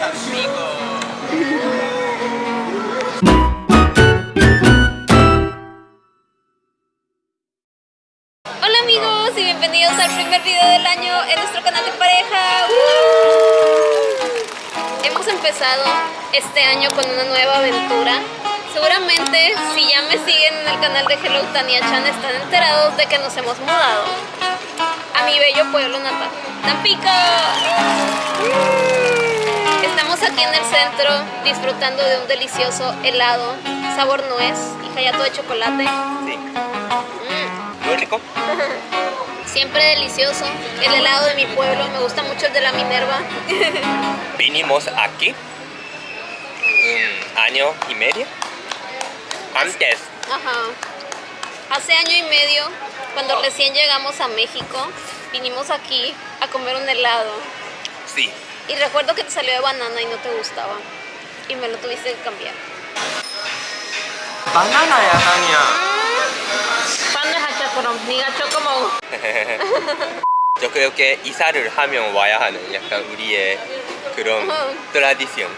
Hola amigos y bienvenidos al primer video del año en nuestro canal de pareja. Hemos empezado este año con una nueva aventura. Seguramente si ya me siguen en el canal de Hello Tania Chan están enterados de que nos hemos mudado a mi bello pueblo natal, Tampico. Estamos aquí en el centro disfrutando de un delicioso helado sabor nuez y jayato de chocolate. Sí, Mm. muy rico. Siempre delicioso. El helado de mi pueblo, me gusta mucho el de la Minerva. Vinimos aquí un año y medio. Antes, Ajá. Hace año y medio, cuando recién llegamos a México, vinimos aquí a comer un helado. sí. Y recuerdo que te salió de banana y no te gustaba. Y me lo tuviste que cambiar. 바나나야, 아니야. Pan de hachakorom, ni como. 저 creo que 이사를 하면 와야 하는 약간 우리의 그런 어. 트라디션.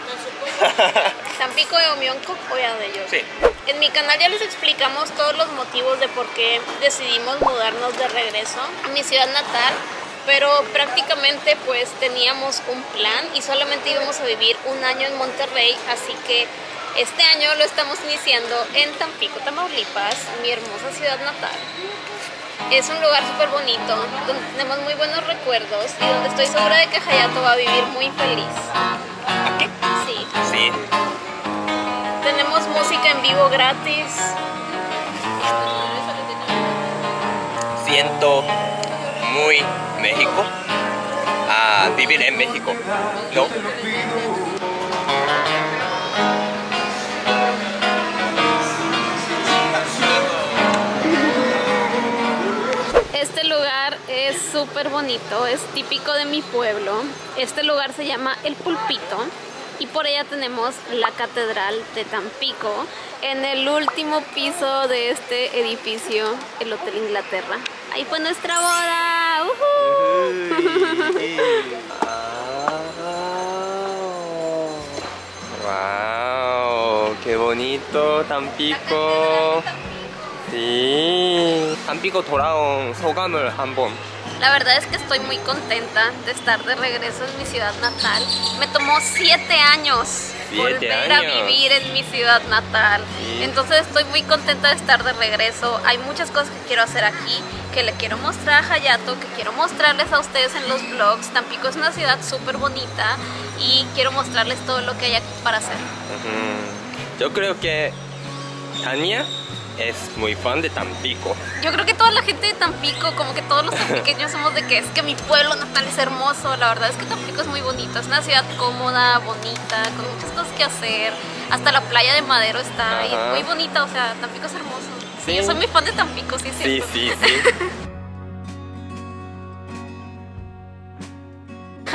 Tampico de Omionco, oya de ellos. sí. En mi canal ya les explicamos todos los motivos de por qué decidimos mudarnos de regreso a mi ciudad natal, pero prácticamente pues teníamos un plan y solamente íbamos a vivir un año en Monterrey, así que este año lo estamos iniciando en Tampico, Tamaulipas, mi hermosa ciudad natal. Es un lugar súper bonito, donde tenemos muy buenos recuerdos y donde estoy segura de que Hayato va a vivir muy feliz. Aquí. Sí. Sí. Tenemos música en vivo gratis. Siento muy México. A vivir en México. ¿No? Este lugar es súper bonito, es típico de mi pueblo. Este lugar se llama El Pulpito y por allá tenemos la Catedral de Tampico en el último piso de este edificio, el Hotel Inglaterra. Ahí fue nuestra boda ¡Uhú! Wow, qué bonito Tampico. Sí. Tampico 돌아온 소감을 한번. La verdad es que estoy muy contenta de estar de regreso en mi ciudad natal. Me tomó siete años Siete volver a años. vivir en mi ciudad natal. Sí. Entonces estoy muy contenta de estar de regreso. Hay muchas cosas que quiero hacer aquí, que le quiero mostrar a Hayato, que quiero mostrarles a ustedes en los vlogs. Tampico es una ciudad súper bonita y quiero mostrarles todo lo que hay aquí para hacer. Yo creo que Tania es muy fan de Tampico. Yo creo que toda la gente de Tampico, como que todos los tampiqueños somos de que es que mi pueblo natal es hermoso. La verdad es que Tampico es muy bonito. Es una ciudad cómoda, bonita, con muchas cosas que hacer. Hasta la playa de Madero está ahí, Ajá. muy bonita. O sea, Tampico es hermoso. Sí. Yo soy muy fan de Tampico, sí, Sí, cierto. sí, sí.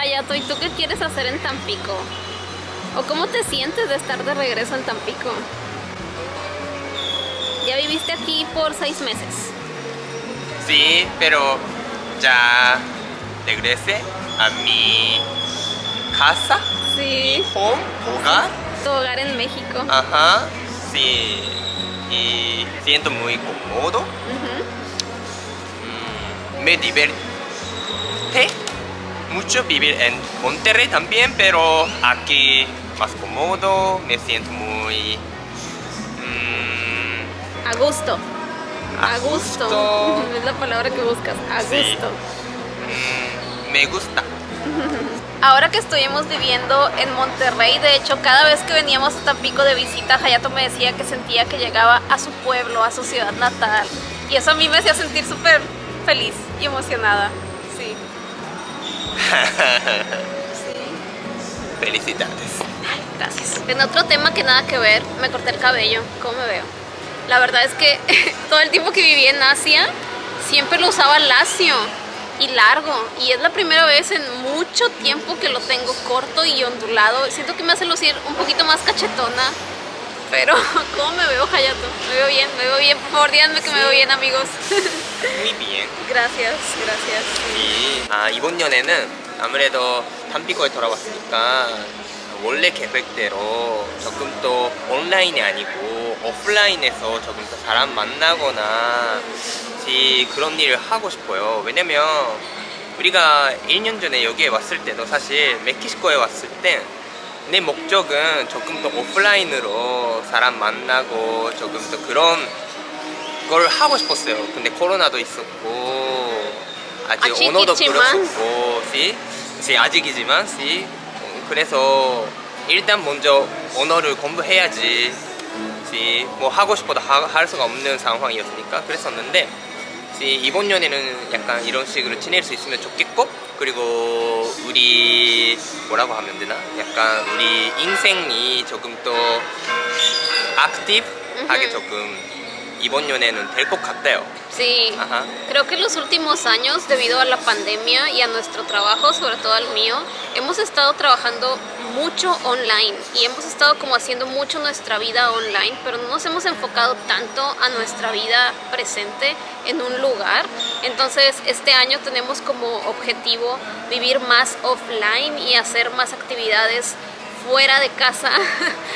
Hayato, ¿y tú qué quieres hacer en Tampico? ¿O cómo te sientes de estar de regreso en Tampico? Ya viviste aquí por seis meses. Sí, pero ya regresé a mi casa, Sí. home, hogar. Tu hogar en México. Ajá, sí. Y siento muy cómodo. Mm, me divierte mucho vivir en Monterrey también, pero aquí más cómodo, me siento muy mm, A gusto. A gusto. Es la palabra que buscas. A Sí. gusto. mm, me gusta. Ahora que estuvimos viviendo en Monterrey, de hecho, cada vez que veníamos a Tampico de visita, Hayato me decía que sentía que llegaba a su pueblo, a su ciudad natal. Y eso a mí me hacía sentir súper feliz y emocionada. Sí. sí. Felicidades. Gracias. En otro tema que nada que ver, me corté el cabello. ¿Cómo me veo? La verdad es que todo el tiempo que viví en Asia, siempre lo usaba lacio y largo. Y es la primera vez en mucho tiempo que lo tengo corto y ondulado. Siento que me hace lucir un poquito más cachetona. Pero, ¿cómo me veo, Hayato? Me veo bien, me veo bien. Por favor, díganme que me veo bien, amigos. Muy bien. gracias, gracias. 이, 아, 이번 연애는 아무래도 담비거에 돌아왔으니까 원래 계획대로 조금 더 온라인이 아니고 오프라인에서 조금 더 사람 만나거나 그런 일을 하고 싶어요. 왜냐면 우리가 1년 전에 여기에 왔을 때도 사실 멕시코에 왔을 때 내 목적은 조금 더 오프라인으로 사람 만나고 조금 더 그런 걸 하고 싶었어요. 근데 코로나도 있었고 아직 아직이지만. 언어도 그렇고 시, 시 아직이지만 시 그래서 일단 먼저 언어를 공부해야지 시, 뭐 하고 싶어도 하, 할 수가 없는 상황이었으니까 그랬었는데 시, 이번 년에는 약간 이런 식으로 지낼 수 있으면 좋겠고 그리고 우리 뭐라고 하면 되나 약간 우리 인생이 조금 더 액티브하게. 조금 이번 년에는 될 것 같아요 Sí, Ajá. creo que en los últimos años, debido a la pandemia y a nuestro trabajo, sobre todo al mío, hemos estado trabajando mucho online y hemos estado como haciendo mucho nuestra vida online, pero no nos hemos enfocado tanto a nuestra vida presente en un lugar. Entonces, este año tenemos como objetivo vivir más offline y hacer más actividades fuera de casa.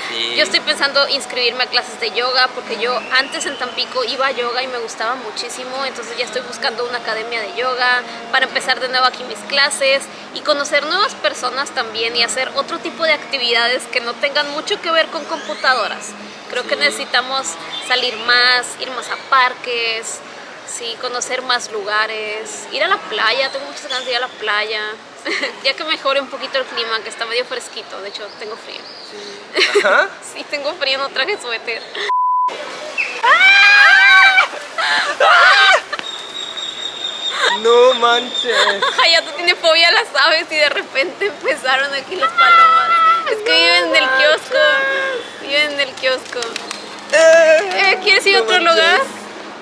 Sí. Yo estoy pensando inscribirme a clases de yoga porque yo antes en Tampico iba a yoga y me gustaba muchísimo, entonces ya estoy buscando una academia de yoga para empezar de nuevo aquí mis clases y conocer nuevas personas también y hacer otro tipo de actividades que no tengan mucho que ver con computadoras. Creo que Sí. necesitamos salir más, ir más a parques, sí, conocer más lugares, ir a la playa, tengo muchas ganas de ir a la playa. ya que mejore un poquito el clima, que está medio fresquito, de hecho tengo frío. Ajá. Sí, tengo frío, no traje suéter. No manches Hayato tiene fobia a las aves y de repente empezaron aquí las palomas. Es que viven en el kiosco. Viven en el kiosco. Eh, ¿Quieres ir a No otro manches. lugar?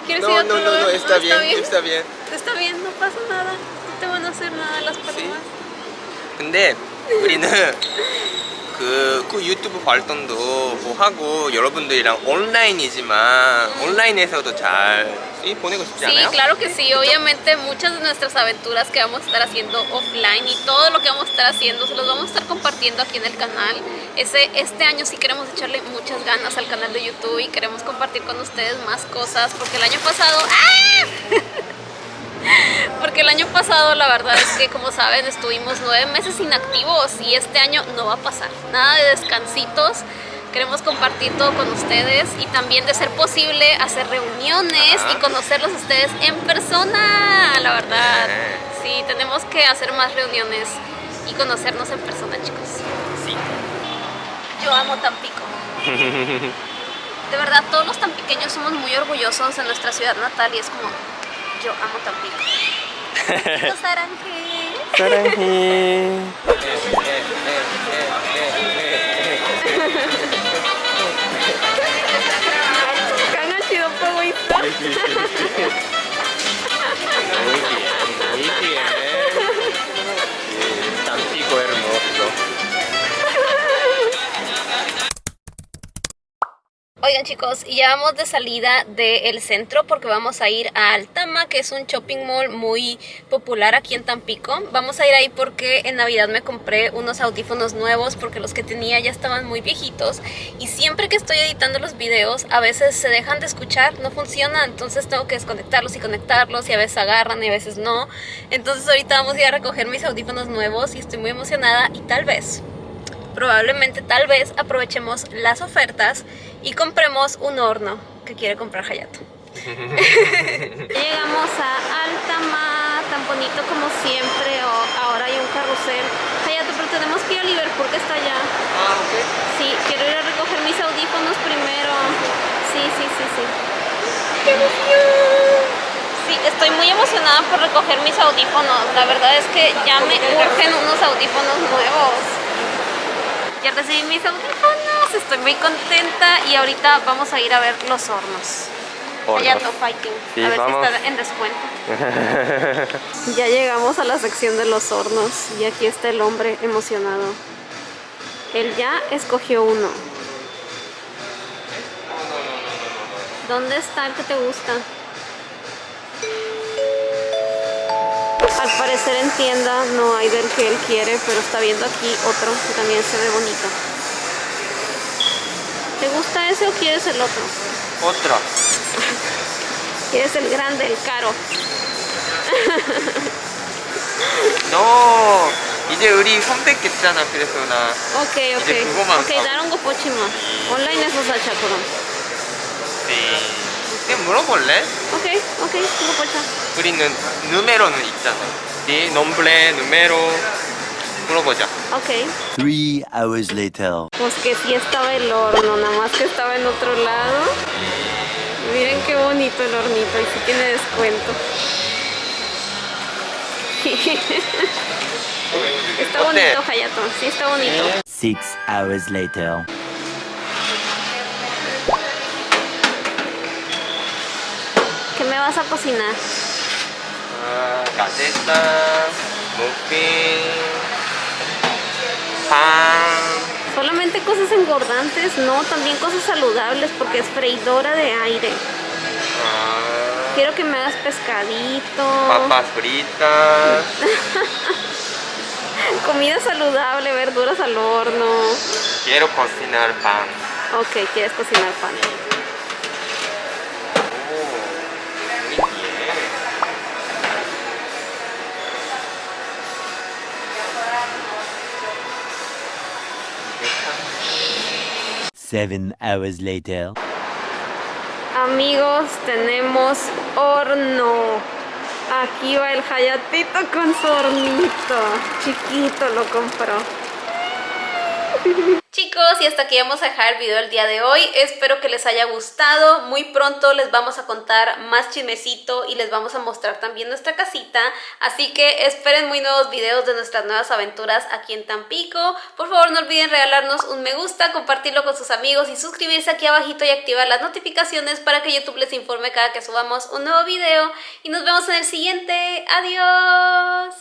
¿Quieres ir a No, otro no, no, lugar? no, está bien, está bien. Está bien, no pasa nada No te van a hacer nada las palomas. 근데 우리는 그, 그 유튜브 활동도 뭐 하고 여러분들이랑 온라인이지만 온라인에서도 잘 이, 보내고 싶지 Sí, 않아요? claro que sí. Obviamente muchas de nuestras aventuras que vamos a estar haciendo offline y todo lo que vamos a estar haciendo se los vamos a estar compartiendo aquí en el canal. Ese, este año sí queremos echarle muchas ganas al canal de YouTube y queremos compartir con ustedes más cosas porque el año pasado... ¡Ah! Pasado la verdad es que como saben estuvimos nueve meses inactivos y este año no va a pasar. Nada de descansitos. Queremos compartir todo con ustedes y también de ser posible hacer reuniones y conocerlos a ustedes en persona, la verdad. Sí, tenemos que hacer más reuniones y conocernos en persona, chicos. Sí. Yo amo Tampico. De verdad, todos los tampiqueños somos muy orgullosos de nuestra ciudad natal y es como, yo amo Tampico. Los aranjes. 사랑해 Gana chido egoísta. Muy bien, Chicos, ya vamos de salida del centro porque vamos a ir a Altama, que es un shopping mall muy popular aquí en Tampico. Vamos a ir ahí porque en Navidad me compré unos audífonos nuevos porque los que tenía ya estaban muy viejitos y siempre que estoy editando los videos a veces se dejan de escuchar, no funciona, entonces tengo que desconectarlos y conectarlos y a veces agarran y a veces no. Entonces ahorita vamos a ir a recoger mis audífonos nuevos y estoy muy emocionada y tal vez probablemente tal vez aprovechemos las ofertas y compremos un horno que quiere comprar Hayato. Llegamos a Altamar, tan bonito como siempre, ahora hay un carrusel. Hayato, pero tenemos que ir a Liverpool que está allá. Ah, ok. Sí, quiero ir a recoger mis audífonos primero. Sí, sí, sí, sí. ¡Qué emoción! Sí, estoy muy emocionada por recoger mis audífonos. La verdad es que ya me urgen unos audífonos nuevos. Ya recibí mis audífonos, estoy muy contenta y ahorita vamos a ir a ver los hornos. Hayato Fighting. Sí, a ver vamos. si está en descuento. Ya llegamos a la sección de los hornos y aquí está el hombre emocionado. Él ya escogió uno. ¿Dónde está el que te gusta? Al parecer en tienda no hay del que él quiere, pero está viendo aquí otro que también se ve bonito. ¿Te gusta ese o quieres el otro? Otro. ¿Quieres el grande, el caro? No. 이제 우리 선택했잖아. 그래서 나 Ok, ok. 이제 그거만 Ok, 사고. 다른 거 보지 마. 온라인에서 사자 그럼. 네. 그냥 물어볼래? Ok, ok, 이거 보자. 우리는 누메로는 있잖아. 네 nombre, número 물어보자. Ok. Three hours later. Pues que sí estaba el horno, nada más que estaba en otro lado. Miren qué bonito el hornito y sí tiene descuento. está 어때? bonito, Hayato, sí está bonito. Six hours later. Vas a cocinar? 아, galleta, muffin, pan. Solamente cosas engordantes, no, también cosas saludables porque es freidora de aire. 아, Quiero que me hagas pescadito, papas fritas. comida saludable, verduras al horno. Quiero cocinar pan. Ok, quieres cocinar pan. Seven hours later. Amigos, tenemos horno. Aquí va el Hayatito con su hornito. Chiquito lo compró. Chicos, y hasta aquí vamos a dejar el video del día de hoy. Espero que les haya gustado. Muy pronto les vamos a contar más chismecito y les vamos a mostrar también nuestra casita. Así que esperen muy nuevos videos de nuestras nuevas aventuras aquí en Tampico. Por favor, no olviden regalarnos un me gusta, compartirlo con sus amigos y suscribirse aquí abajito y activar las notificaciones para que YouTube les informe cada que subamos un nuevo video. Y nos vemos en el siguiente. ¡Adiós!